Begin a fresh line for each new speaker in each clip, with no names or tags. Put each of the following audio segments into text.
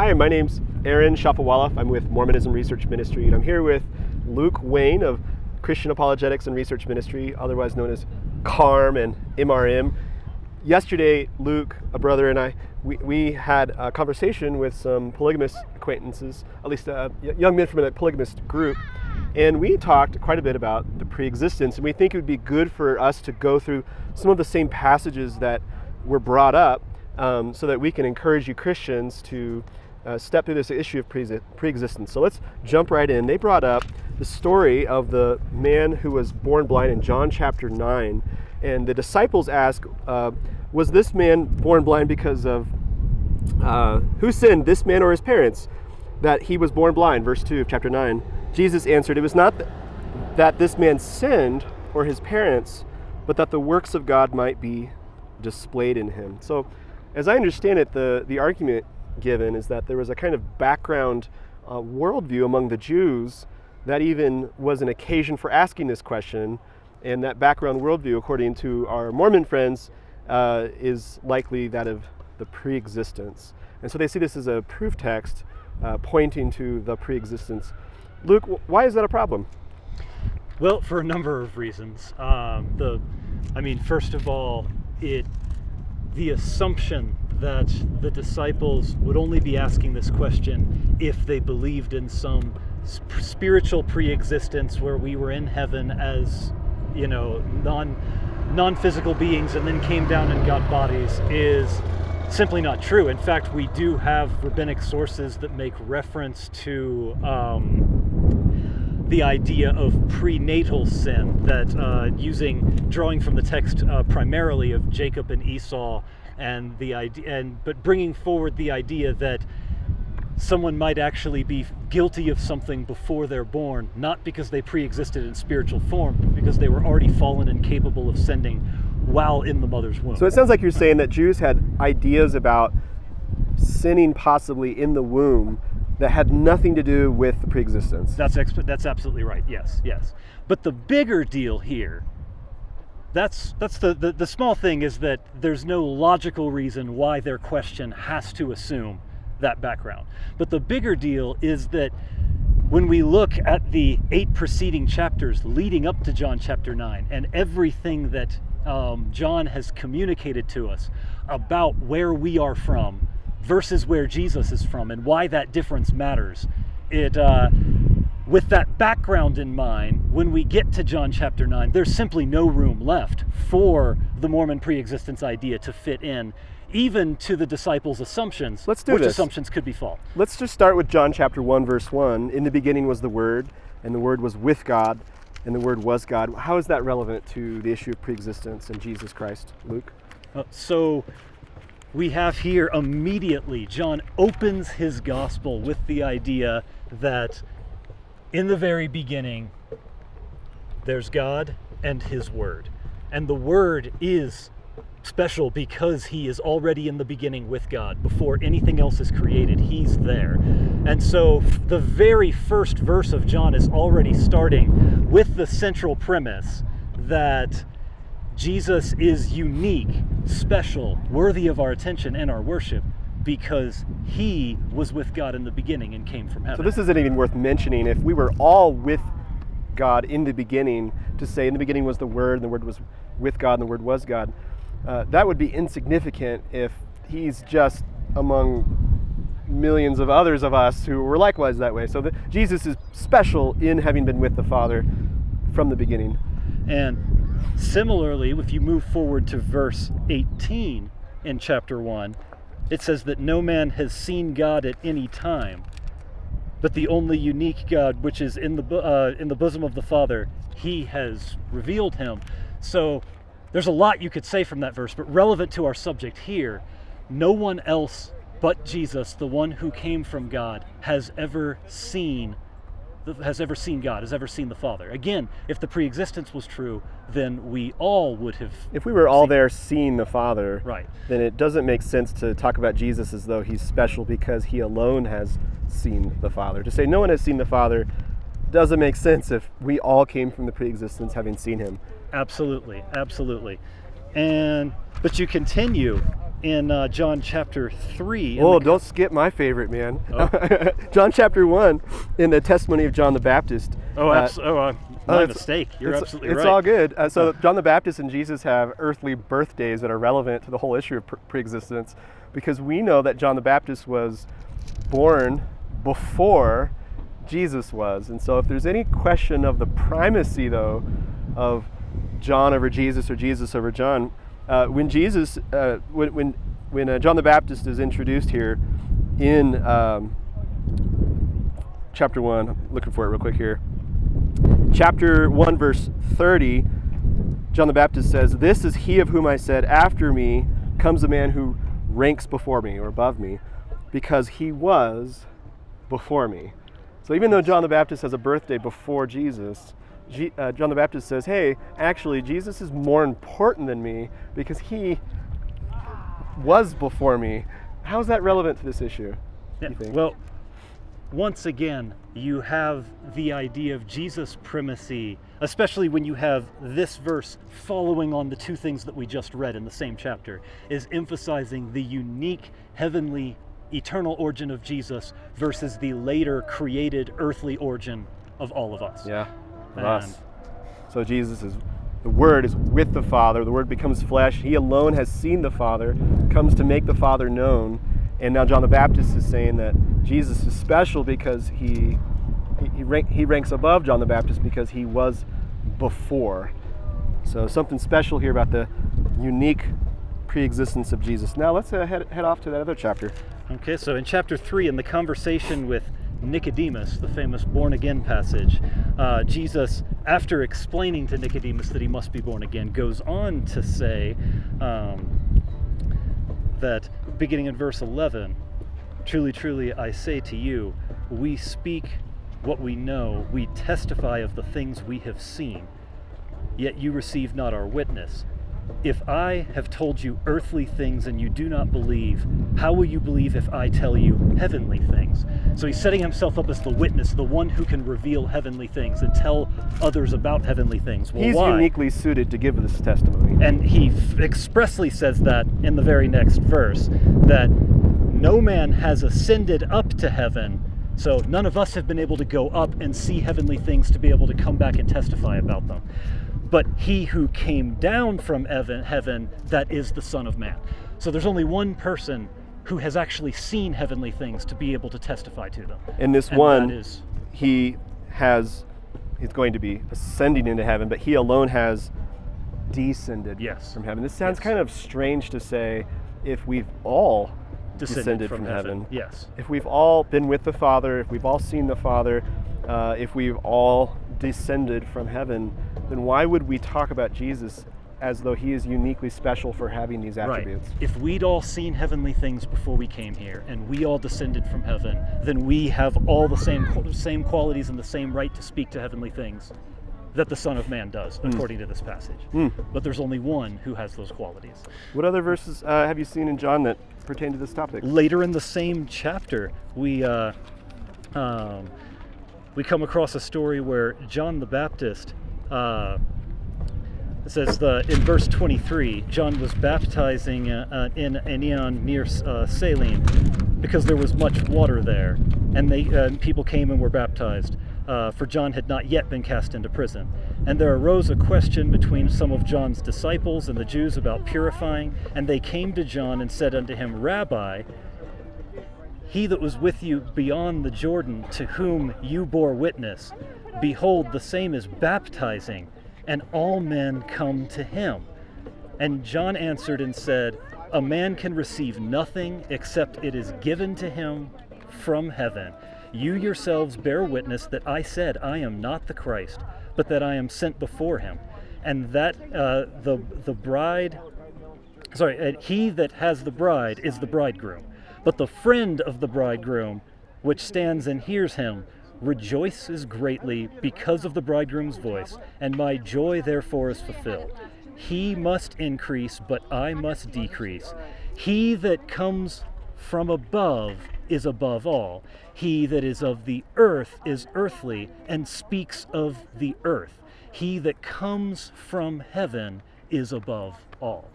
Hi, my name's Aaron Shafovaloff. I'm with Mormonism Research Ministry, and I'm here with Luke Wayne of Christian Apologetics and Research Ministry, otherwise known as CARM and MRM. Yesterday, Luke, a brother, and I, we, we had a conversation with some polygamous acquaintances, at least uh, young men from a polygamous group, and we talked quite a bit about the pre-existence, and we think it would be good for us to go through some of the same passages that were brought up um, so that we can encourage you Christians to uh, step through this issue of pre existence. So let's jump right in. They brought up the story of the man who was born blind in John chapter 9. And the disciples ask, uh, Was this man born blind because of uh, who sinned, this man or his parents, that he was born blind? Verse 2 of chapter 9. Jesus answered, It was not th- that this man sinned or his parents, but that the works of God might be displayed in him. So, as I understand it, the, the argument given is that there was a kind of background uh, worldview among the Jews that even was an occasion for asking this question. And that background worldview, according to our Mormon friends, uh, is likely that of the pre-existence. And so they see this as a proof text uh, pointing to the pre-existence. Luke, why is that a problem?
Well, for a number of reasons. Um, the, I mean, first of all, it the assumption that the disciples would only be asking this question if they believed in some spiritual pre-existence where we were in heaven as you know non non-physical beings and then came down and got bodies is simply not true. In fact we do have rabbinic sources that make reference to um, the idea of prenatal sin that uh, using drawing from the text uh, primarily of Jacob and Esau and the idea and but bringing forward the idea that someone might actually be guilty of something before they're born not because they pre-existed in spiritual form but because they were already fallen and capable of sending while in the mother's womb.
So it sounds like you're saying that jews had ideas about sinning possibly in the womb that had nothing to do with the pre-existence.
That's that's absolutely right. Yes yes. But the bigger deal here that's that's the, the, the small thing is that there's no logical reason why their question has to assume that background. But the bigger deal is that when we look at the eight preceding chapters leading up to John chapter 9 and everything that um, John has communicated to us about where we are from versus where Jesus is from and why that difference matters, it uh, with that background in mind, when we get to John chapter 9, there's simply no room left for the Mormon pre-existence idea to fit in, even to the disciples' assumptions,
Let's do
which
this.
assumptions could be false.
Let's just start with John chapter 1, verse 1. In the beginning was the Word, and the Word was with God, and the Word was God. How is that relevant to the issue of pre-existence and Jesus Christ, Luke?
Uh, so we have here immediately, John opens his gospel with the idea that in the very beginning, there's God and His Word. And the Word is special because He is already in the beginning with God. Before anything else is created, He's there. And so the very first verse of John is already starting with the central premise that Jesus is unique, special, worthy of our attention and our worship because he was with God in the beginning and came from heaven.
So this isn't even worth mentioning. If we were all with God in the beginning, to say in the beginning was the Word, and the Word was with God, and the Word was God, uh, that would be insignificant if he's just among millions of others of us who were likewise that way. So the, Jesus is special in having been with the Father from the beginning.
And similarly, if you move forward to verse 18 in chapter 1, it says that no man has seen God at any time, but the only unique God, which is in the uh, in the bosom of the Father, He has revealed Him. So there's a lot you could say from that verse, but relevant to our subject here, no one else but Jesus, the one who came from God, has ever seen has ever seen God, has ever seen the Father. Again, if the pre-existence was true, then we all would have.
If we were all there seeing the Father,
right,
then it doesn't make sense to talk about Jesus as though he's special because he alone has seen the Father. To say no one has seen the Father doesn't make sense if we all came from the pre-existence having seen him.
Absolutely, absolutely. And but you continue in uh, John chapter 3. in
Oh, don't skip my favorite, man.
Oh.
John chapter 1, in the testimony of John the Baptist.
oh,
uh,
oh uh,
oh,
my
it's-
mistake. You're
it's,
absolutely
it's
right.
all good. Uh, so John the Baptist and Jesus have earthly birthdays that are relevant to the whole issue of pre- preexistence because we know that John the Baptist was born before Jesus was. And so if there's any question of the primacy, though, of John over Jesus or Jesus over John, uh, when Jesus, uh, when, when, when uh, John the Baptist is introduced here in um, chapter 1, I'm looking for it real quick here. Chapter 1 verse 30 john the baptist says this is he of whom i said after me comes a man who ranks before me or above me because he was before me. So even though john the baptist has a birthday before jesus G- uh, john the baptist says hey actually jesus is more important than me because he was before me how's that relevant to this issue
Yeah? Well, once again, you have the idea of Jesus' primacy, especially when you have this verse following on the two things that we just read in the same chapter, is emphasizing the unique heavenly eternal origin of Jesus versus the later created earthly origin of all of us.
Yeah, of us. So Jesus is the Word is with the Father. The Word becomes flesh. He alone has seen the Father, comes to make the Father known. And now John the Baptist is saying that Jesus is special because he he, he, rank, he ranks above John the Baptist because he was before. So something special here about the unique pre-existence of Jesus. Now let's uh, head, head off to that other chapter.
Okay, so in chapter 3, in the conversation with Nicodemus, the famous born again passage, uh, Jesus, after explaining to Nicodemus that he must be born again, goes on to say um, that, beginning in verse 11, Truly, truly, I say to you, we speak what we know, we testify of the things we have seen, yet you receive not our witness. If I have told you earthly things and you do not believe, how will you believe if I tell you heavenly things? So he's setting himself up as the witness, the one who can reveal heavenly things and tell others about heavenly things. Well,
He's
why?
uniquely suited to give this testimony.
And he f- expressly says that in the very next verse that no man has ascended up to heaven, so none of us have been able to go up and see heavenly things to be able to come back and testify about them. But he who came down from heaven, that is the Son of Man. So there's only one person who has actually seen heavenly things to be able to testify to them.
And this
And
one,
is,
he has, he's going to be ascending into heaven, but he alone has descended
Yes.
from heaven. This sounds
Yes.
kind of strange to say if we've all
descended,
descended
from,
from
heaven.
heaven.
Yes.
if we've all been with the Father, if we've all seen the Father, uh, if we've all descended from heaven, then why would we talk about Jesus as though he is uniquely special for having these attributes?
Right. If we'd all seen heavenly things before we came here, and we all descended from heaven, then we have all the same same qualities and the same right to speak to heavenly things that the Son of Man does, according to this passage.
Mm.
But there's only one who has those qualities.
What other verses uh, have you seen in John that pertain to this topic?
Later in the same chapter, we uh, um, we come across a story where John the Baptist. Uh, says the in verse 23, John was baptizing uh, uh, in Aenon near uh, Salim because there was much water there, and they uh, people came and were baptized. Uh, for John had not yet been cast into prison. And there arose a question between some of John's disciples and the Jews about purifying, and they came to John and said unto him, Rabbi, he that was with you beyond the Jordan, to whom you bore witness, behold, the same is baptizing, and all men come to him. And John answered and said, A man can receive nothing except it is given to him from heaven. You yourselves bear witness that I said, I am not the Christ, but that I am sent before him. And that uh, the, the bride sorry, he that has the bride is the bridegroom. But the friend of the bridegroom, which stands and hears him, rejoices greatly because of the bridegroom's voice, and my joy therefore is fulfilled. He must increase, but I must decrease. He that comes from above is above all. He that is of the earth is earthly, and speaks of the earth. He that comes from heaven is above all.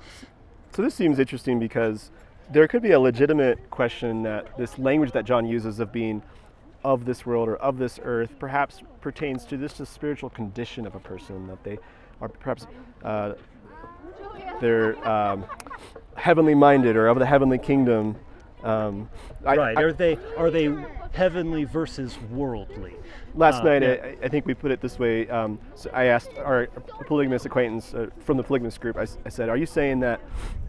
So this seems interesting because there could be a legitimate question that this language that John uses of being of this world or of this earth perhaps pertains to this the spiritual condition of a person that they are perhaps uh, they're um, heavenly minded or of the heavenly kingdom. Um, I-
right.
I-
are they are they heavenly versus worldly?
Last
Uh,
night,
yeah.
I, I think we put it this way. Um, so I asked our polygamous acquaintance uh, from the polygamous group. I said, "Are you saying that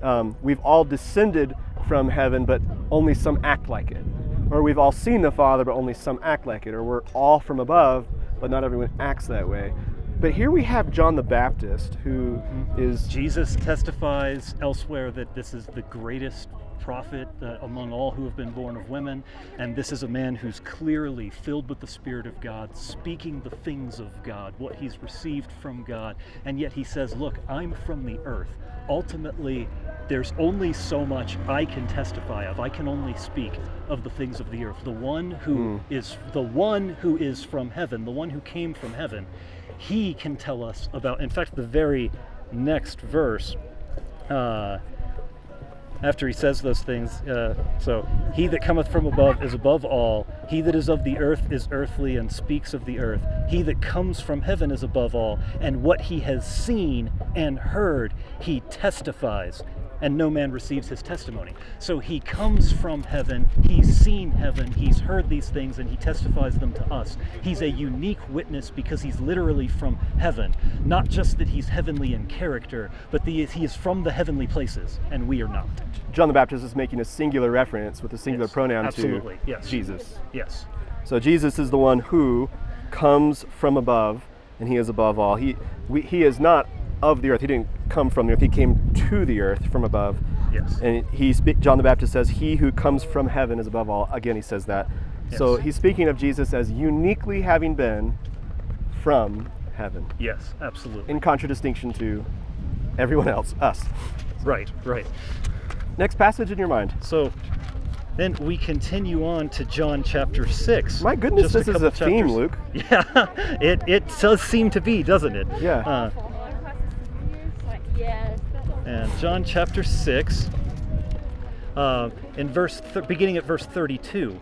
um, we've all descended from heaven, but only some act like it, or we've all seen the Father, but only some act like it, or we're all from above, but not everyone acts that way?" But here we have John the Baptist, who is
Jesus testifies elsewhere that this is the greatest prophet uh, among all who have been born of women, and this is a man who's clearly filled with the Spirit of God, speaking the things of God, what he's received from God, and yet he says, Look, I'm from the earth. Ultimately, there's only so much I can testify of. I can only speak of the things of the earth. The one who is the one who is from heaven, the one who came from heaven, he can tell us about. In fact, the very next verse, uh, after he says those things, uh, so he that cometh from above is above all. He that is of the earth is earthly and speaks of the earth. He that comes from heaven is above all. And what he has seen and heard, he testifies. And no man receives his testimony. So he comes from heaven, he's seen heaven, he's heard these things, and he testifies them to us. He's a unique witness because he's literally from heaven. Not just that he's heavenly in character, but the, he is from the heavenly places, and we are not.
John the Baptist is making a singular reference with a singular
Yes,
pronoun
absolutely,
to
yes.
Jesus.
Yes.
So Jesus is the one who comes from above, and he is above all. He we, he is not of the earth. He didn't come from the earth. He came to the earth from above.
Yes.
And he John the Baptist says, "He who comes from heaven is above all." Again, he says that.
Yes.
So he's speaking of Jesus as uniquely having been from heaven,
Yes, absolutely.
in contradistinction to everyone else, us.
right, right.
Next passage in your mind.
So then we continue on to John chapter 6.
My goodness,
Just
this is
couple
a theme, Luke.
Yeah, it, it does seem to be, doesn't it?
Yeah.
Uh,
Yes.
and John chapter 6, uh, in verse th- beginning at verse 32.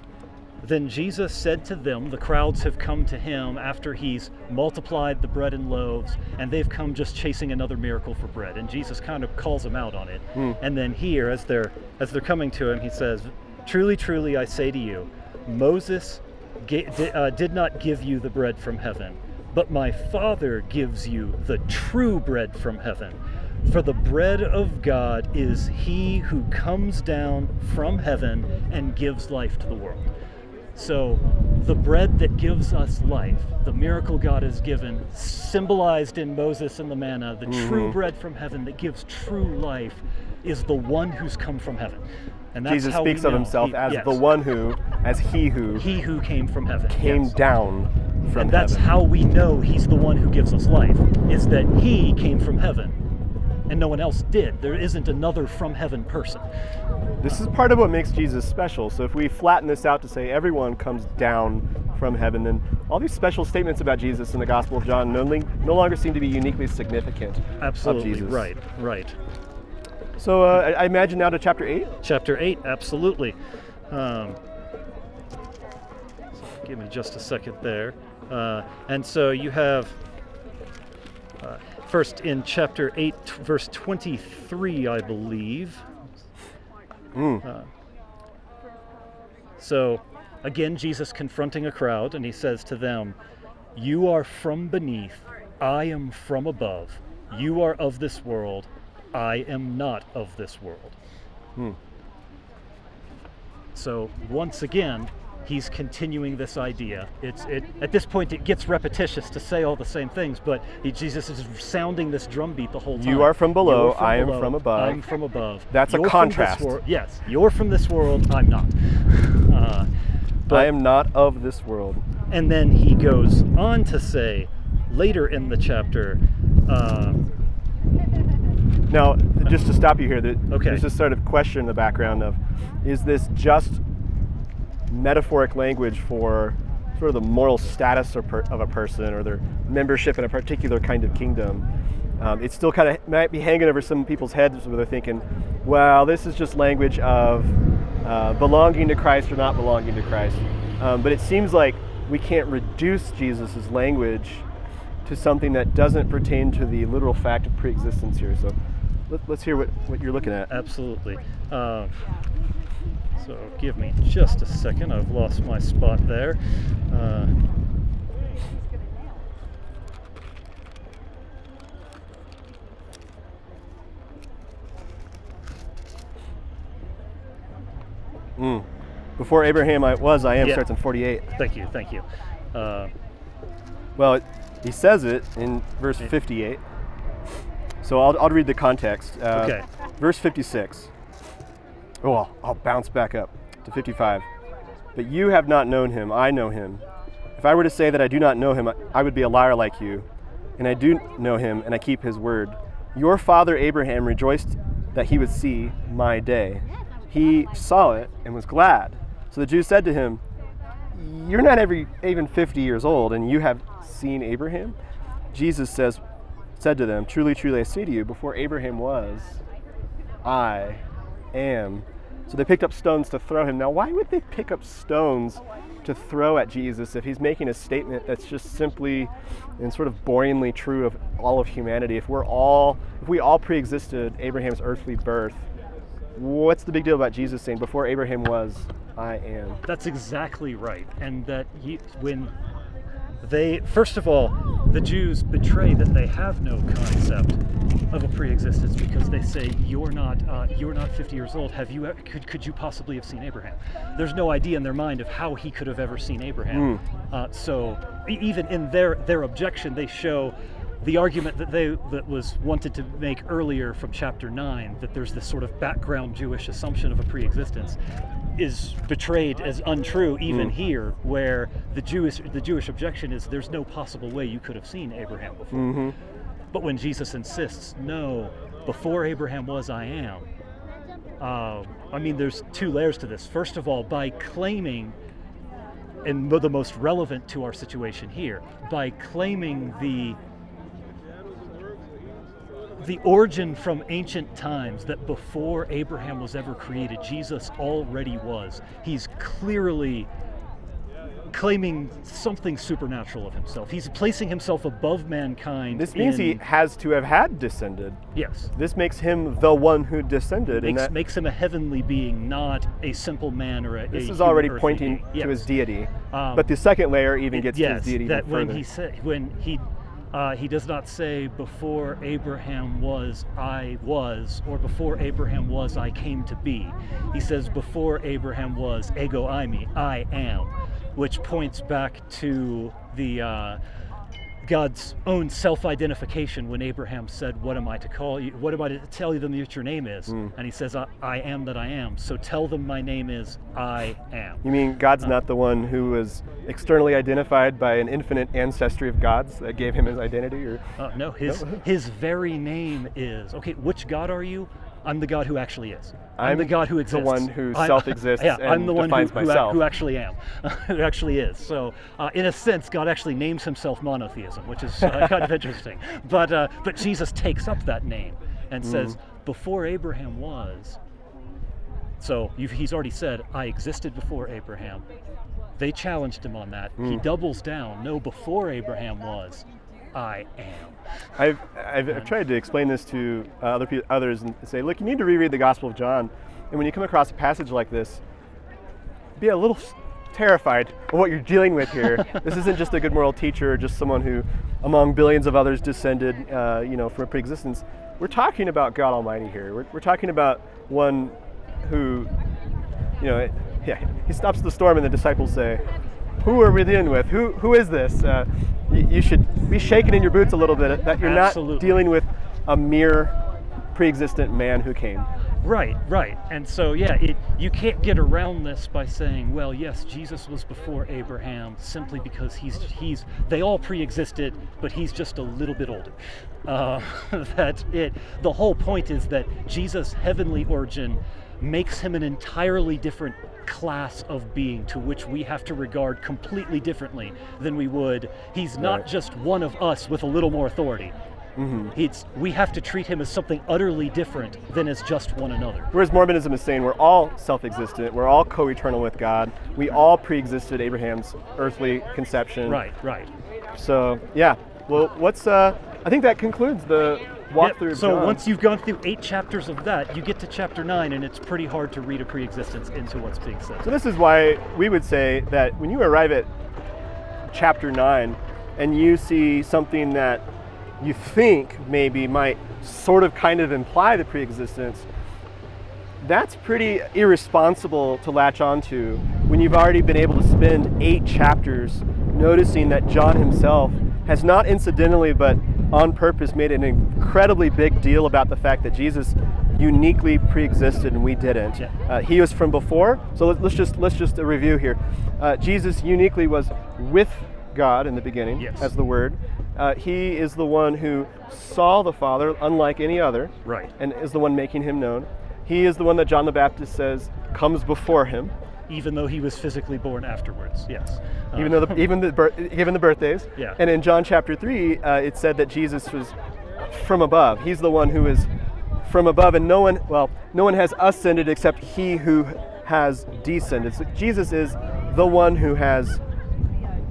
Then Jesus said to them, the crowds have come to him after he's multiplied the bread and loaves, and they've come just chasing another miracle for bread. And Jesus kind of calls them out on it. And then here, as they're as they're coming to him, he says, "Truly, truly, I say to you, Moses uh, did not give you the bread from heaven, but my Father gives you the true bread from heaven. For the bread of God is he who comes down from heaven and gives life to the world. So, the bread that gives us life, the miracle God has given, symbolized in Moses and the manna, the true mm-hmm. bread from heaven that gives true life, is the one who's come from heaven. And that's
Jesus speaks of himself
he-
as
yes,
the one who, as he who
he who came from heaven.
came
yes.
down from
and that's
heaven.
how we know he's the one who gives us life is that he came from heaven and no one else did there isn't another from heaven person
This is part of what makes Jesus special. So if we flatten this out to say everyone comes down from heaven, then all these special statements about Jesus in the Gospel of John no, no longer seem to be uniquely significant
absolutely
of Jesus.
right right
So uh, I imagine now to chapter 8.
chapter 8 absolutely um, so give me just a second there uh, and so you have uh, first in chapter 8 verse 23 i believe. Uh, so again jesus confronting a crowd and he says to them you are from beneath. I am from above. You are of this world. I am not of this world. So once again, he's continuing this idea. It's it at this point it gets repetitious to say all the same things, but he, Jesus is sounding this drumbeat the whole time.
You are from below,
You're
I am
below,
from above.
I'm from above.
That's a
You're from this
contrast.
yes, you're from this world. I'm not. Uh, but
I am not of this world.
and then he goes on to say later in the chapter. Uh,
Now, just to stop you here, that
Okay.
there's this sort of question in the background of, is this just metaphoric language for sort of the moral status of, of a person or their membership in a particular kind of kingdom? Um, it still kind of might be hanging over some people's heads where they're thinking, well, this is just language of uh, belonging to Christ or not belonging to Christ. Um, but it seems like we can't reduce Jesus' language to something that doesn't pertain to the literal fact of preexistence here. So let, us hear what, what you're looking at.
Absolutely. Uh, so give me just a second. I've lost my spot there. Uh,
Mm. Before Abraham I was, I am
Yeah.
starts in 48.
thank you, thank you. Uh,
Well, it, he says it in verse 58. So I'll, I'll read the context. Uh,
Okay.
Verse 56. Oh, I'll, bounce back up to 55. But you have not known him, I know him. If I were to say that I do not know him, I- I would be a liar like you. And I do know him, and I keep his word. Your father Abraham rejoiced that he would see my day. He saw it and was glad. So the Jews said to him, you're not every, even 50 years old and you have seen Abraham? Jesus says, said to them, Truly, truly, I say to you, before Abraham was, I am. So they picked up stones to throw him. Now, why would they pick up stones to throw at Jesus if he's making a statement that's just simply and sort of boringly true of all of humanity? If we're all, if we all pre-existed Abraham's earthly birth, what's the big deal about Jesus saying, "Before Abraham was, I am"?
That's exactly right. And that you, when they, first of all, the Jews betray that they have no concept of a pre-existence because they say you're not uh, you're not 50 years old. Have you ever, could could you possibly have seen Abraham? There's no idea in their mind of how he could have ever seen Abraham. Uh, so even in their their objection, they show the argument that they that was wanted to make earlier from chapter 9 that there's this sort of background Jewish assumption of a pre-existence is betrayed as untrue even here where the Jewish the Jewish objection is there's no possible way you could have seen Abraham before. But when Jesus insists, no, before Abraham was I am. Uh, I mean, there's two layers to this. First of all, by claiming and the most relevant to our situation here, by claiming the the origin from ancient times that before Abraham was ever created, Jesus already was. He's clearly claiming something supernatural of himself. He's placing himself above mankind.
This means he has to have had descended.
yes
This makes him the one who descended.
makes,
that,
makes him a heavenly being, not a simple man or a.
this
a
is already pointing
being.
to
Yes.
his deity.
Um,
but the second layer even
It-
gets
yes,
to his deity
that when
further.
he said when he uh, he does not say before Abraham was I was or before Abraham was I came to be. He says before Abraham was ego eimi I am, which points back to the uh, God's own self-identification when Abraham said, "What am I to call you? What am I to tell them that your name is?"
Hmm.
And he says, I, "I am that I am." So tell them my name is I am.
you mean God's not the one who was externally identified by an infinite ancestry of gods that gave him his identity? Or
Uh, no, his his very name is okay. Which God are you? I'm the God who actually is. I'm,
I'm
the God who exists.
the one who self-exists
Yeah, I'm
and
the one who,
defines
who, who actually am, who actually is. So, uh, in a sense, God actually names himself monotheism, which is uh, kind of interesting. But uh, but Jesus takes up that name and
Mm.
says, before Abraham was. So you've, he's already said, I existed before Abraham. They challenged him on that. He
Mm.
doubles down. No, before Abraham was, I am.
I've, I've, I've tried to explain this to uh, other pe- others and say, look, you need to reread the Gospel of John, and when you come across a passage like this, be a little terrified of what you're dealing with here. this isn't just a good moral teacher, or just someone who, among billions of others, descended, uh, you know, from a pre-existence. We're talking about God Almighty here. We're, we're talking about one who, you know, yeah, he stops the storm, and the disciples say, "Who are we dealing with? Who, who is this?" Uh, you, you should be shaken in your boots a little bit that you're
Absolutely.
not dealing with a mere pre-existent man who came.
Right, right. And so, yeah, it, you can't get around this by saying, well, yes, Jesus was before Abraham simply because he's, he's they all pre existed, but he's just a little bit older. Uh, that it, the whole point is that Jesus' heavenly origin makes him an entirely different class of being to which we have to regard completely differently than we would. He's not
Right.
just one of us with a little more authority.
Mm-hmm.
It's we have to treat him as something utterly different than as just one another.
Whereas Mormonism is saying we're all self-existent, we're all co-eternal with God, we all pre-existed Abraham's earthly conception.
Right, right.
So yeah, well, what's uh? I think that concludes the walkthrough.
Yep, So
John.
once you've gone through eight chapters of that, you get to chapter nine, and it's pretty hard to read a pre-existence into what's being said.
So this is why we would say that when you arrive at chapter nine, and you see something that you think maybe might sort of kind of imply the pre-existence, that's pretty irresponsible to latch onto when you've already been able to spend eight chapters noticing that John himself has not incidentally but on purpose made an incredibly big deal about the fact that Jesus uniquely pre-existed and we didn't.
Yeah.
Uh, he was from before, so let, us just let's just review here. Uh, Jesus uniquely was with God in the beginning
Yes.
as the Word. Uh, he is the one who saw the Father, unlike any other
Right.
and is the one making him known. He is the one that John the Baptist says comes before him,
Even though he was physically born afterwards. Yes.
Even though the, even the given the birthdays.
Yeah.
And in John chapter three, uh, it said that Jesus was from above. He's the one who is from above, and no one well, no one has ascended except he who has descended. So Jesus is the one who has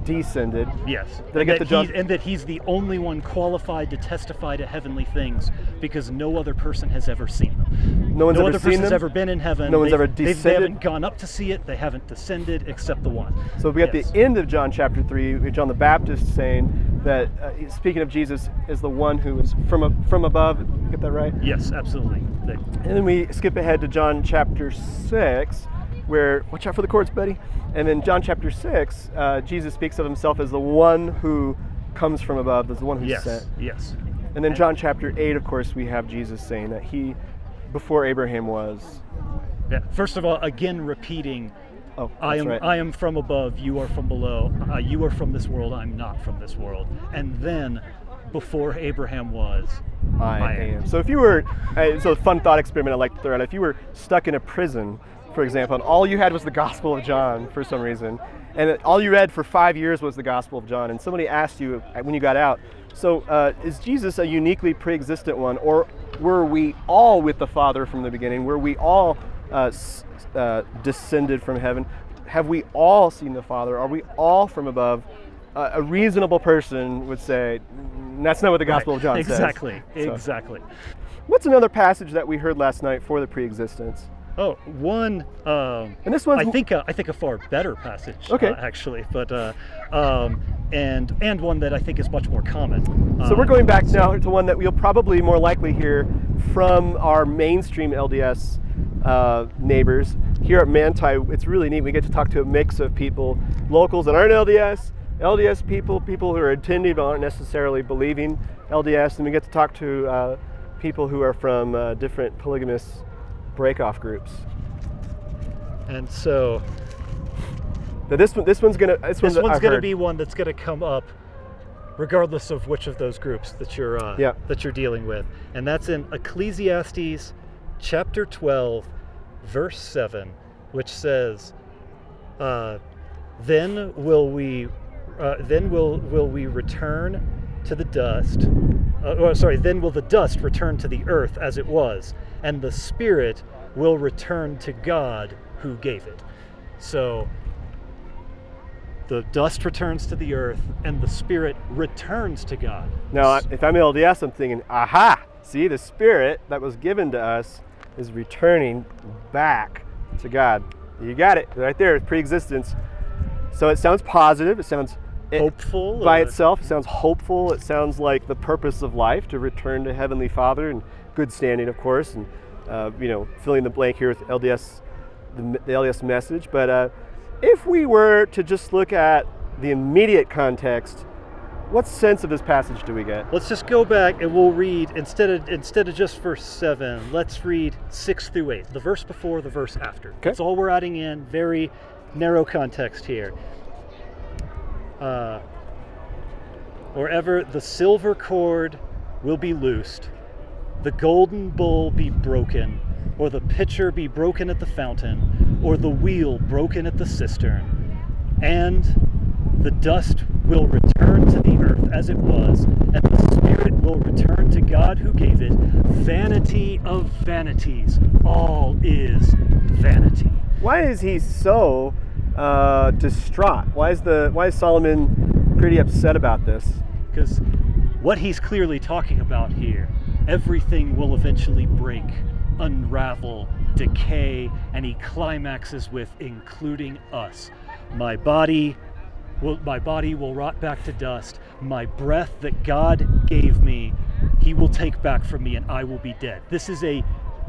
descended.
Yes.
Did I
and
get
that
the
he's- And that he's the only one qualified to testify to heavenly things because no other person has ever seen them.
No one's
no
ever
other
seen
person's
them?
ever been in heaven.
No one's
They've-
ever
they've- They
descended?
haven't gone up to see it. They haven't descended except the one.
So we got
Yes.
the end of John chapter 3, with John the Baptist saying that, uh, speaking of Jesus, is the one who is from, a, from above. Get that right?
Yes, absolutely.
And then we skip ahead to John chapter 6, where, watch out for the cords, buddy. And then John chapter 6, uh, Jesus speaks of himself as the one who comes from above, as the one who's
yes.
sent.
Yes.
And then John chapter 8, of course, we have Jesus saying that he, before Abraham was,
Yeah. First of all, again repeating,
oh,
I am
right.
I am from above, you are from below. Uh, you are from this world, I'm not from this world. And then, before Abraham was,
I,
I
am.
am.
So if you were, uh, so a fun thought experiment I like to throw out. If you were stuck in a prison, for example, and all you had was the Gospel of John for some reason, and it- all you read for five years was the Gospel of John, and somebody asked you uh, when you got out, so uh, is Jesus a uniquely pre-existent one, or were we all with the Father from the beginning? Were we all uh, uh, descended from heaven? Have we all seen the Father? Are we all from above? Uh, a reasonable person would say, "Mm, that's not what the Gospel
Right.
of John says.
exactly,
So-
exactly.
What's another passage that we heard last night for the pre-existence?
Oh, one. Um,
And this one,
I think a, I think a far better passage.
Okay.
uh, actually, but uh, um, and and one that I think is much more common.
So we're
Um,
going back now to one that we'll probably more likely hear from our mainstream LDS uh, neighbors. Here at Manti, it's really neat. We get to talk to a mix of people, locals that aren't LDS, LDS people, people who are attending but aren't necessarily believing LDS, and we get to talk to uh, people who are from uh, different polygamous breakoff groups.
And so
But this one, this one's gonna, this,
this
one's,
one's going to
heard.
be one that's going to come up, regardless of which of those groups that you're uh,
Yeah.
that you're dealing with, and that's in Ecclesiastes chapter 12, verse 7, which says, uh, "Then will we, uh, then will will we return to the dust." Uh, or, sorry, then will the dust return to the earth as it was, and the spirit will return to God who gave it. So the dust returns to the earth, and the spirit returns to God.
Now, if I'm LDS, I'm thinking, aha, see, the spirit that was given to us is returning back to God. You got it right there, pre existence. So it sounds positive, it sounds it-
Hopeful
by
or-
itself, it sounds hopeful, it sounds like the purpose of life to return to Heavenly Father and good standing, of course, and uh, you know, filling the blank here with LDS, the, the LDS message. But uh, if we were to just look at the immediate context, what sense of this passage do we get?
Let's just go back and we'll read instead of instead of just verse seven. Let's read six through eight, the verse before, the verse after. That's all we're adding in. Very narrow context here. Uh, or ever the silver cord will be loosed, the golden bowl be broken, or the pitcher be broken at the fountain, or the wheel broken at the cistern, and the dust will return to the earth as it was, and the spirit will return to God who gave it. Vanity of vanities, all is vanity.
Why is he so uh, distraught? Why is the why is Solomon pretty upset about this?
Because what he's clearly talking about here, everything will eventually break, unravel, decay, and he climaxes with including us. My body will my body will rot back to dust. My breath that God gave me, he will take back from me and I will be dead. This is a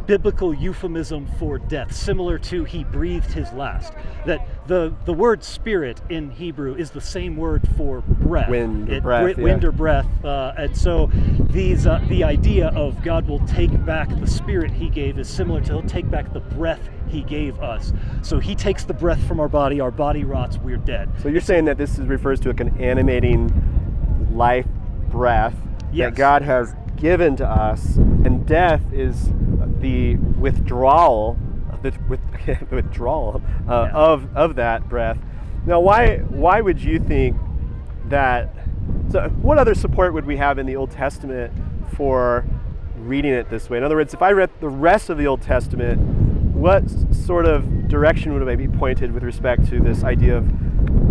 biblical euphemism for death, similar to he breathed his last. That the, the word spirit in Hebrew is the same word for breath.
Wind or
It-
breath,
Wind
yeah.
or breath. Uh, and so these uh, the idea of God will take back the spirit he gave is similar to he'll take back the breath he gave us. So he takes the breath from our body, our body rots, we're dead.
So you're saying that this is, refers to like an animating life breath
Yes.
that God has given to us, and death is the withdrawal, the with, withdrawal uh,
Yeah.
of of that breath. Now, why why would you think that? So, what other support would we have in the Old Testament for reading it this way? In other words, if I read the rest of the Old Testament, what sort of direction would I be pointed with respect to this idea of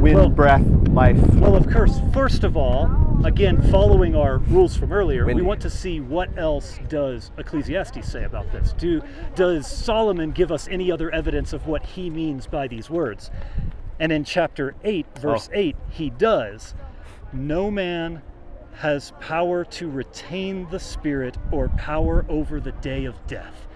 wind,
Well-
breath, life?
Well, of course, first of all, again, following our rules from earlier,
Windy.
we want to see what else does Ecclesiastes say about this. Do does Solomon give us any other evidence of what he means by these words? And in chapter 8, verse
Oh.
8, he does. No man has power to retain the spirit or power over the day of death.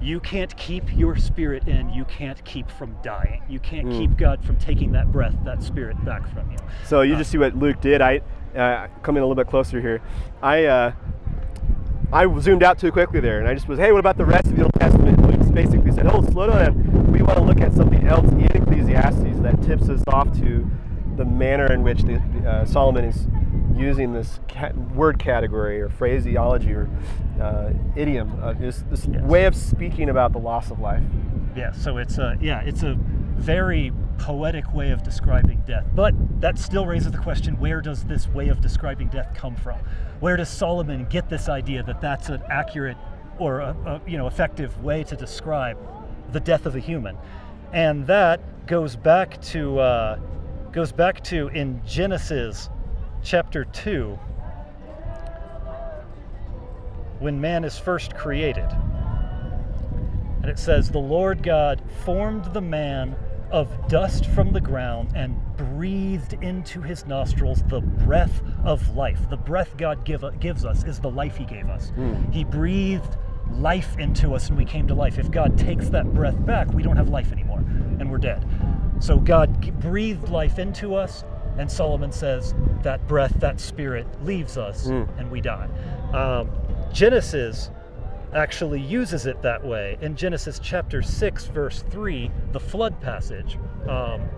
You can't keep your spirit in, you can't keep from dying. You can't
Hmm.
keep God from taking that breath, that spirit back from you.
So you just see what Luke did. I uh, coming a little bit closer here. I uh, I zoomed out too quickly there, and I just was, hey, what about the rest of the Old Testament? Basically said, oh, slow down. We want to look at something else in Ecclesiastes that tips us off to the manner in which the, uh, Solomon is using this word category or phraseology or uh, idiom, uh, this, this
Yes.
way of speaking about the loss of life.
Yeah, so it's a yeah, it's a very poetic way of describing death. But that still raises the question: Where does this way of describing death come from? Where does Solomon get this idea that that's an accurate or a, a, you know effective way to describe the death of a human? And that goes back to uh, goes back to in Genesis chapter two when man is first created. And it says, The Lord God formed the man of dust from the ground and breathed into his nostrils the breath of life. The breath God give, gives us is the life he gave us. He breathed life into us and we came to life. If God takes that breath back, we don't have life anymore and we're dead. So God breathed life into us, and Solomon says that breath, that spirit leaves us and we die. Um, Genesis actually uses it that way. In Genesis chapter 6, verse 3, the flood passage, um,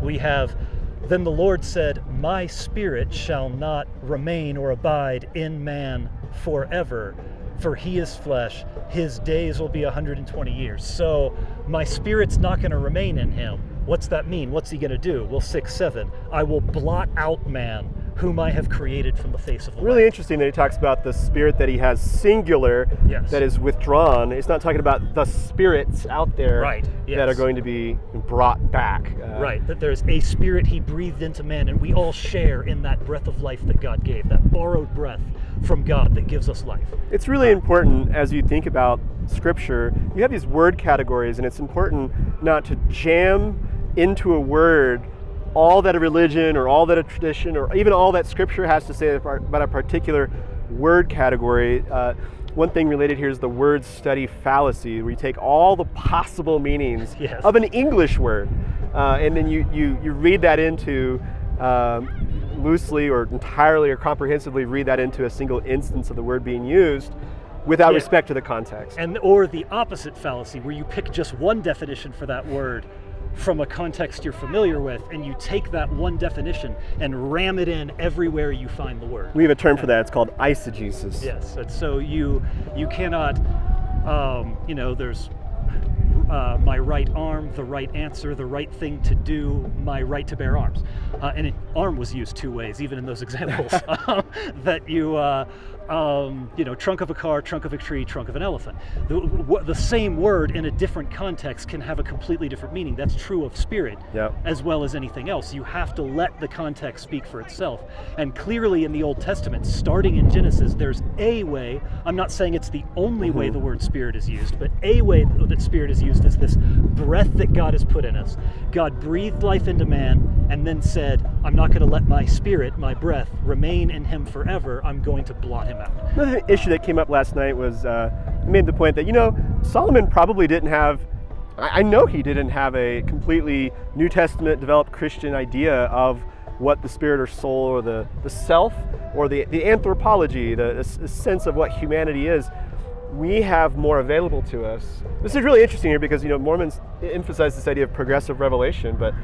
we have, Then the Lord said, My spirit shall not remain or abide in man forever, for he is flesh. His days will be 120 years. So my spirit's not going to remain in him. What's that mean? What's he going to do? Well, 6 7, I will blot out man, whom I have created from the face of the
Really
land.
interesting that he talks about the spirit that he has singular
Yes.
that is withdrawn. It's not talking about the spirits out there
Right,
that are going to be brought back. Uh,
Right, that there's a spirit he breathed into man, and we all share in that breath of life that God gave, that borrowed breath from God that gives us life.
It's really important as you think about scripture. You have these word categories, and it's important not to jam into a word all that a religion or all that a tradition or even all that scripture has to say about a particular word category. Uh, one thing related here is the word study fallacy, where you take all the possible meanings
Yes.
of an English word, uh, and then you, you, you read that into um, loosely or entirely or comprehensively read that into a single instance of the word being used without
Yeah.
respect to the context.
And or the opposite fallacy, where you pick just one definition for that word from a context you're familiar with, and you take that one definition and ram it in everywhere you find the word.
we have a term for that. It's called eisegesis.
Yes, and so you you cannot, um, you know, there's uh, my right arm, the right answer, the right thing to do, my right to bear arms. Uh, and it, arm was used two ways, even in those examples. um, that you, uh, um, you know, trunk of a car, trunk of a tree, trunk of an elephant. The, the same word in a different context can have a completely different meaning. That's true of spirit
Yep.
as well as anything else. You have to let the context speak for itself. And clearly in the Old Testament, starting in Genesis, there's a way, I'm not saying it's the only way the word spirit is used, but a way that spirit is used is this breath that God has put in us. God breathed life into man and then said, I'm not going to let my spirit, my breath, remain in him forever. I'm going to blot him out.
Another issue that came up last night was uh, made the point that you know Solomon probably didn't have. I I know he didn't have a completely New Testament developed Christian idea of what the spirit or soul or the, the self or the, the anthropology, the, the sense of what humanity is. We have more available to us. This is really interesting here because you know Mormons emphasize this idea of progressive revelation, but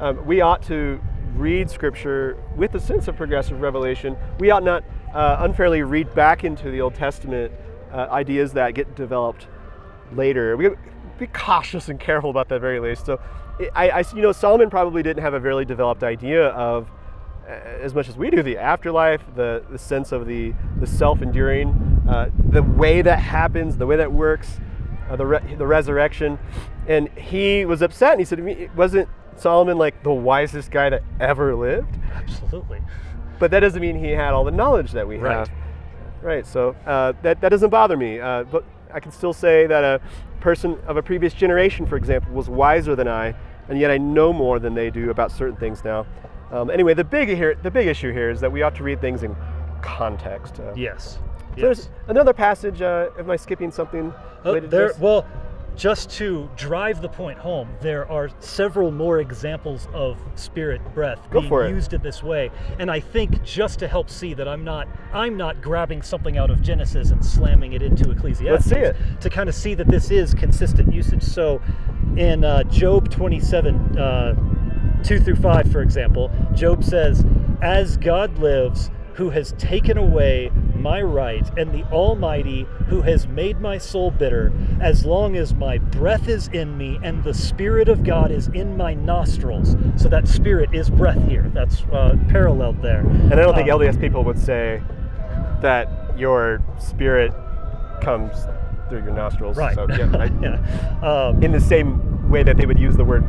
um, we ought to read Scripture with a sense of progressive revelation. We ought not uh, unfairly read back into the Old Testament uh, ideas that get developed later. We be cautious and careful about that very least. So, I, I, you know, Solomon probably didn't have a very developed idea of, uh, as much as we do, the afterlife, the, the sense of the, the self-enduring, uh, the way that happens, the way that works, uh, the, re- the resurrection. And he was upset and he said, wasn't Solomon like the wisest guy that ever lived?
Absolutely.
But that doesn't mean he had all the knowledge that we
Right.
have. Right. So uh, that that doesn't bother me. Uh, but I can still say that a person of a previous generation, for example, was wiser than I, and yet I know more than they do about certain things now. Um, anyway, the big here, the big issue here is that we ought to read things in context. Uh,
Yes.
so There's another passage. Uh, am I skipping something
Uh, there, well, just to drive the point home, there are several more examples of spirit breath
Go
being used in this way, and I think just to help see that I'm not I'm not grabbing something out of Genesis and slamming it into Ecclesiastes.
Let's see it.
To kind of see that this is consistent usage. So, in uh, Job 27. Uh, 2 through 5, for example, Job says, As God lives, who has taken away my right, and the Almighty, who has made my soul bitter, as long as my breath is in me and the Spirit of God is in my nostrils. So that Spirit is breath here. That's uh, paralleled there.
and I don't think
Um,
LDS people would say that your spirit comes through your nostrils.
Right.
So, yeah, I-
yeah. Um,
in the same way that they would use the word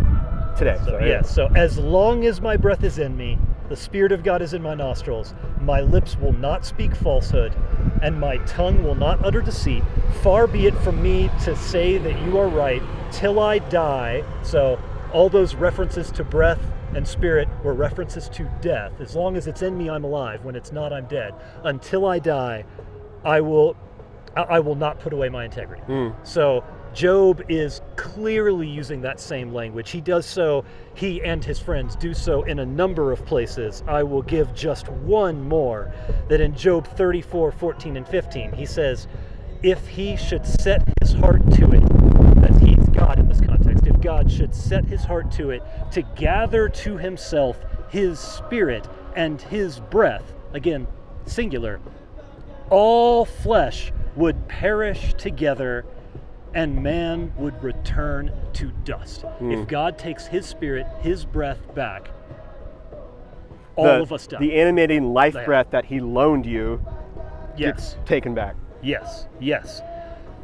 today.
So, yeah, so as long as my breath is in me, the Spirit of God is in my nostrils, my lips will not speak falsehood, and my tongue will not utter deceit. Far be it from me to say that you are right till I die. So, all those references to breath and spirit were references to death. As long as it's in me, I'm alive. When it's not, I'm dead. Until I die, I will I I will not put away my integrity. Hmm. So Job is clearly using that same language. He does so, he and his friends do so in a number of places. I will give just one more that in Job 34, 14, and 15, he says, If he should set his heart to it, that he's God in this context, if God should set his heart to it to gather to himself his spirit and his breath, again, singular, all flesh would perish together and man would return to dust. If God takes his spirit, his breath back, all
the,
of us die.
The animating life
Yeah.
breath that he loaned you
yes.
gets taken back.
Yes, yes.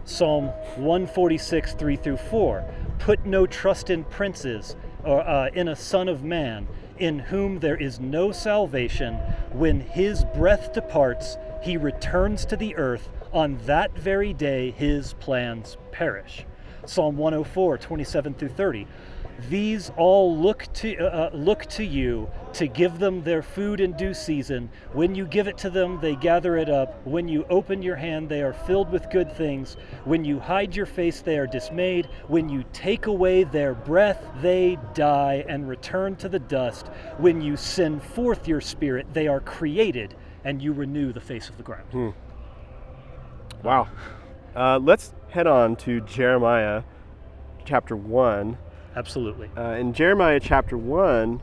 Psalm 146, 3 through 4. Put no trust in princes or uh, in a son of man, in whom there is no salvation. When his breath departs, he returns to the earth. On that very day, his plans perish. Psalm 104, 27 through 30. These all look to uh, uh, look to you to give them their food in due season. When you give it to them, they gather it up. When you open your hand, they are filled with good things. When you hide your face, they are dismayed. When you take away their breath, they die and return to the dust. When you send forth your spirit, they are created, and you renew the face of the ground.
Wow. Uh, let's head on to Jeremiah chapter 1.
Absolutely.
Uh, in Jeremiah chapter 1,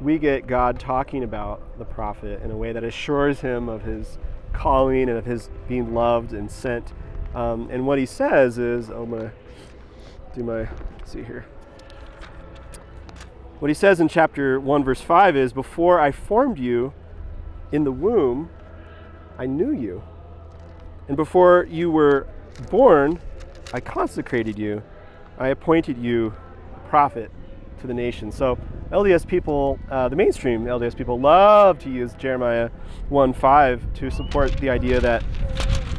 we get God talking about the prophet in a way that assures him of his calling and of his being loved and sent. Um, and what he says is, oh, I'm going to do my, see here. What he says in chapter 1, verse 5 is Before I formed you in the womb, I knew you. And before you were born, I consecrated you. I appointed you a prophet to the nation. So LDS people, uh, the mainstream LDS people, love to use Jeremiah 1:5 to support the idea that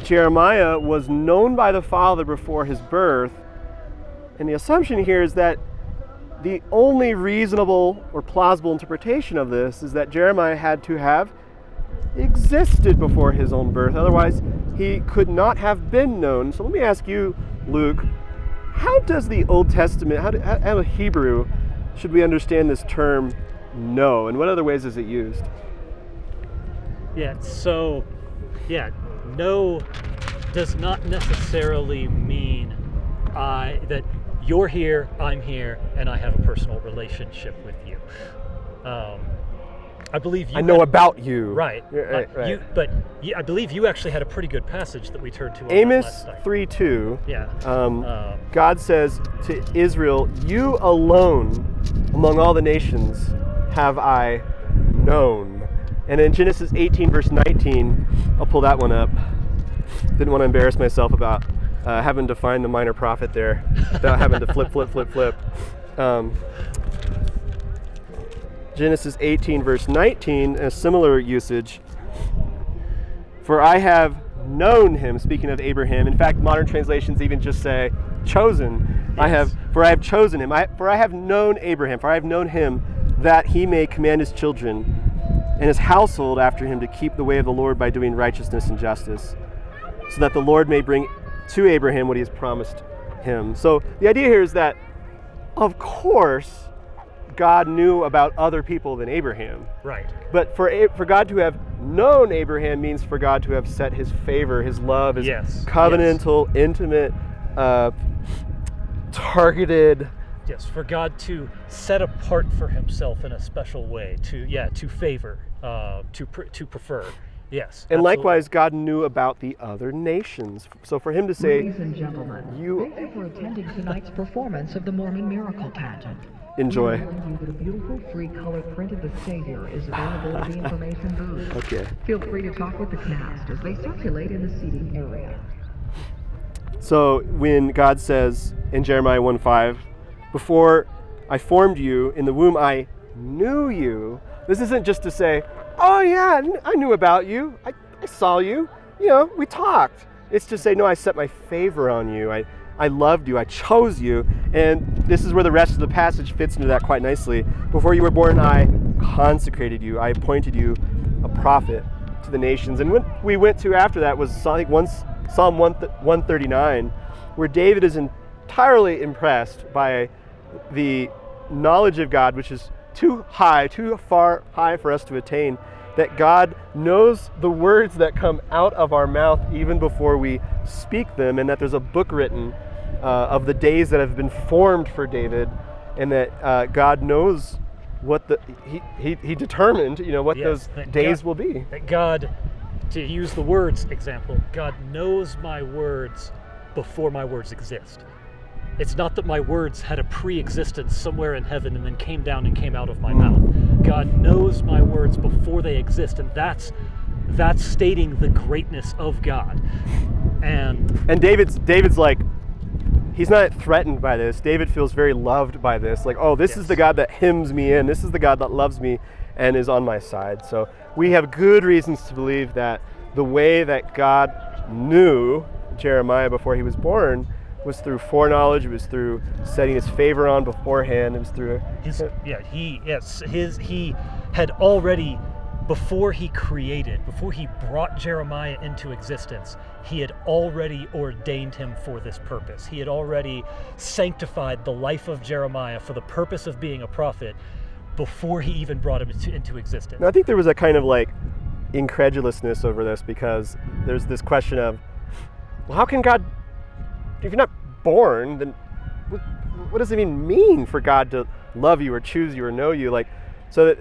Jeremiah was known by the Father before his birth. And the assumption here is that the only reasonable or plausible interpretation of this is that Jeremiah had to have existed before his own birth. Otherwise, he could not have been known. So let me ask you, Luke, how does the Old Testament, how, do, how Hebrew, should we understand this term know, and what other ways is it used?
Yeah, so, yeah, know does not necessarily mean I, that you're here, I'm here, and I have a personal relationship with you. Um, I believe you.
I know had, about you.
Right.
right,
uh, right. You, but you, I believe you actually had a pretty good passage that we turned to.
Amos three two.
Yeah.
Um, um, God says to Israel, "You alone, among all the nations, have I known." And in Genesis 18 verse 19, I'll pull that one up. Didn't want to embarrass myself about uh, having to find the minor prophet there without having to flip, flip, flip, flip. Um, Genesis 18, verse 19, a similar usage. For I have known him, speaking of Abraham. In fact, modern translations even just say chosen. Yes. I have, for I have chosen him. I, for I have known Abraham, for I have known him that he may command his children and his household after him to keep the way of the Lord by doing righteousness and justice, so that the Lord may bring to Abraham what he has promised him. So the idea here is that, of course, God knew about other people than Abraham.
Right.
But for for God to have known Abraham means for God to have set His favor, His love, His
yes.
covenantal,
yes.
intimate, uh, targeted.
Yes, for God to set apart for Himself in a special way, to yeah, to favor, uh, to pr- to prefer. Yes.
And absolutely. likewise, God knew about the other nations. So for him to say,
Ladies and gentlemen,
you
thank you for attending tonight's performance of the Mormon Miracle Pageant.
Enjoy.
Beautiful free color print of the Savior is available at the information booth.
Okay.
Feel free to talk with the cast as they circulate in the seating area.
So when God says in Jeremiah 1:5, before I formed you in the womb, I knew you. This isn't just to say, oh yeah, I knew about you. I, I saw you. You know, we talked. It's to say, no, I set my favor on you. I, I loved you, I chose you. And this is where the rest of the passage fits into that quite nicely. Before you were born, I consecrated you, I appointed you a prophet to the nations. And what we went to after that was think once Psalm 139, where David is entirely impressed by the knowledge of God, which is too high, too far high for us to attain, that God knows the words that come out of our mouth even before we speak them, and that there's a book written uh, of the days that have been formed for David, and that uh, God knows what the he, he, he determined you know what yes, those days
God,
will be.
That God, to use the words example, God knows my words before my words exist. It's not that my words had a pre existence somewhere in heaven and then came down and came out of my mouth. God knows my words before they exist, and that's that's stating the greatness of God. And
and David's David's like he's not threatened by this. David feels very loved by this. Like, oh, this yes. is the God that hymns me in. This is the God that loves me and is on my side. So we have good reasons to believe that the way that God knew Jeremiah before he was born was through foreknowledge. It was through setting his favor on beforehand. It was through
his yeah he yes his he had already before he created before he brought Jeremiah into existence he had already ordained him for this purpose. He had already sanctified the life of Jeremiah for the purpose of being a prophet before he even brought him into, into existence.
Now, I think there was a kind of like incredulousness over this because there's this question of well, how can God if you're not born, then what, what, does it even mean for God to love you or choose you or know you? Like, so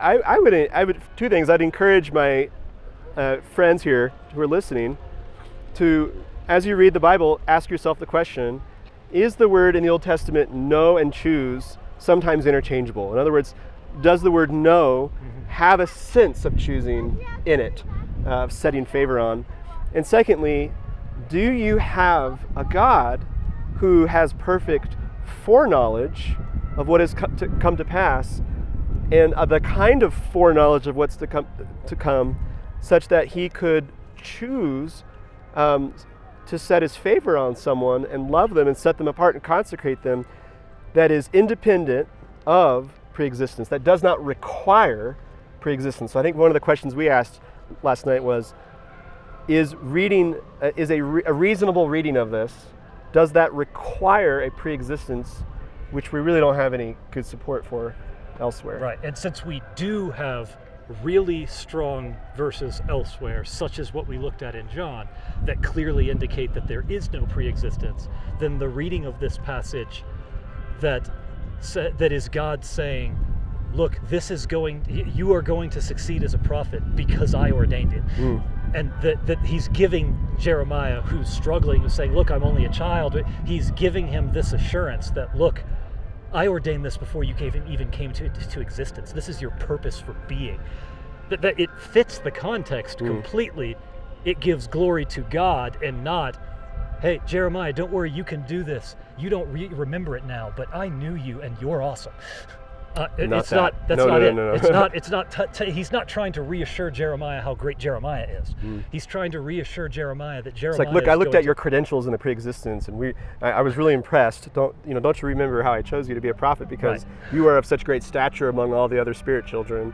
I, I would, I would, two things. I'd encourage my uh, friends here who are listening to, as you read the Bible, ask yourself the question: is the word in the Old Testament know and choose sometimes interchangeable? In other words, does the word know have a sense of choosing in it, uh, of setting favor on? And secondly, do you have a God who has perfect foreknowledge of what has co- to come to pass and uh, the kind of foreknowledge of what's to come, to come such that he could choose um, to set his favor on someone and love them and set them apart and consecrate them that is independent of preexistence, that does not require preexistence. So I think one of the questions we asked last night was is reading uh, is a, re- a reasonable reading of this does that require a preexistence which we really don't have any good support for elsewhere
Right, and since we do have really strong verses elsewhere, such as what we looked at in John, that clearly indicate that there is no pre-existence, then the reading of this passage that that is God saying, "Look, this is going. You are going to succeed as a prophet because I ordained it." Mm. And that, that he's giving Jeremiah, who's struggling, who's saying, Look, I'm only a child, he's giving him this assurance that, Look, I ordained this before you even came to, to existence. This is your purpose for being. That, that it fits the context mm. completely. It gives glory to God and not, hey, Jeremiah, don't worry, you can do this. You don't re- remember it now, but I knew you and you're awesome. Uh, it-
Not
it's
that.
not. That's
No,
not
no, no,
it.
no, no.
It's not. It's not. T- t- he's not trying to reassure Jeremiah how great Jeremiah is.
Hmm.
He's trying to reassure Jeremiah that
It's
Jeremiah.
like, look,
is
I looked at your credentials in the pre-existence, and we, I, I was really impressed. Don't you know? Don't you remember how I chose you to be a prophet because you are of such great stature among all the other spirit children?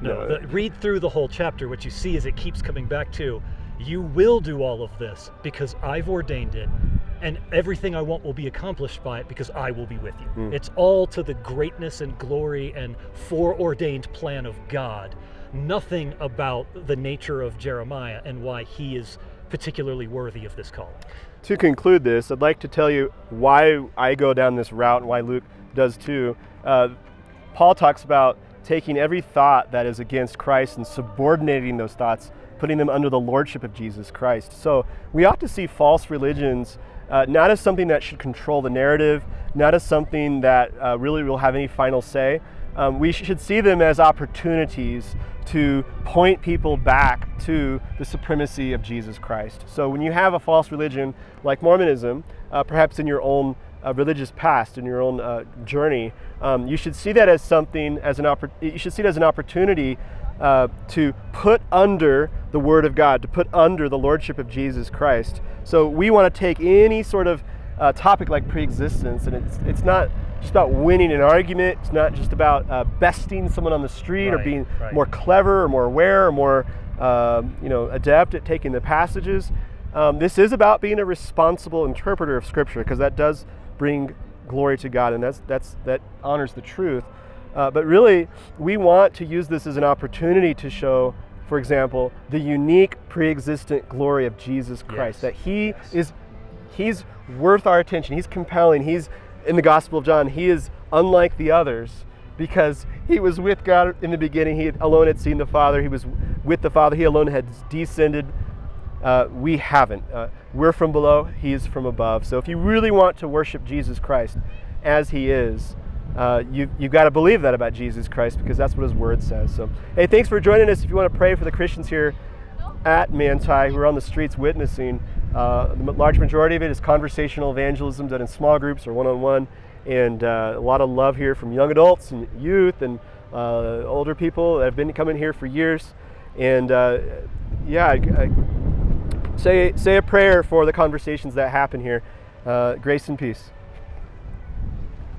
No,
No.
the, read through the whole chapter. What you see is it keeps coming back to, you will do all of this because I've ordained it, and everything I want will be accomplished by it because I will be with you.
Hmm.
It's all to the greatness and glory and foreordained plan of God. Nothing about the nature of Jeremiah and why he is particularly worthy of this calling.
To conclude this, I'd like to tell you why I go down this route and why Luke does too. Uh, Paul talks about taking every thought that is against Christ and subordinating those thoughts, putting them under the lordship of Jesus Christ. So we ought to see false religions uh, not as something that should control the narrative, not as something that uh, really will have any final say. Um, we should see them as opportunities to point people back to the supremacy of Jesus Christ. So when you have a false religion like Mormonism, uh, perhaps in your own uh, religious past, in your own uh, journey, um, you should see that as something, as an you should see it as an opportunity uh, to put under the Word of God, to put under the Lordship of Jesus Christ. So we want to take any sort of uh, topic like preexistence, and it's, it's not just about winning an argument. It's not just about uh, besting someone on the street or being
right.
more clever or more aware or more um, you know adept at taking the passages. Um, this is about being a responsible interpreter of Scripture because that does bring glory to God, and that's that's that honors the truth. Uh, but really, we want to use this as an opportunity to show, for example, the unique pre-existent glory of Jesus Christ.
Yes.
That He is He's worth our attention. He's compelling. He's in the Gospel of John. He is unlike the others because he was with God in the beginning. He alone had seen the Father. He was with the Father. He alone had descended. Uh, we haven't. Uh, we're from below. He is from above. So if you really want to worship Jesus Christ as He is, uh, you, you've got to believe that about Jesus Christ because that's what His Word says. So, hey, thanks for joining us. If you want to pray for the Christians here at Manti who are on the streets witnessing. Uh, the large majority of it is conversational evangelism done in small groups or one-on-one, and uh, a lot of love here from young adults and youth and uh, older people that have been coming here for years. And uh, yeah, I, I say say a prayer for the conversations that happen here. Uh, grace and peace.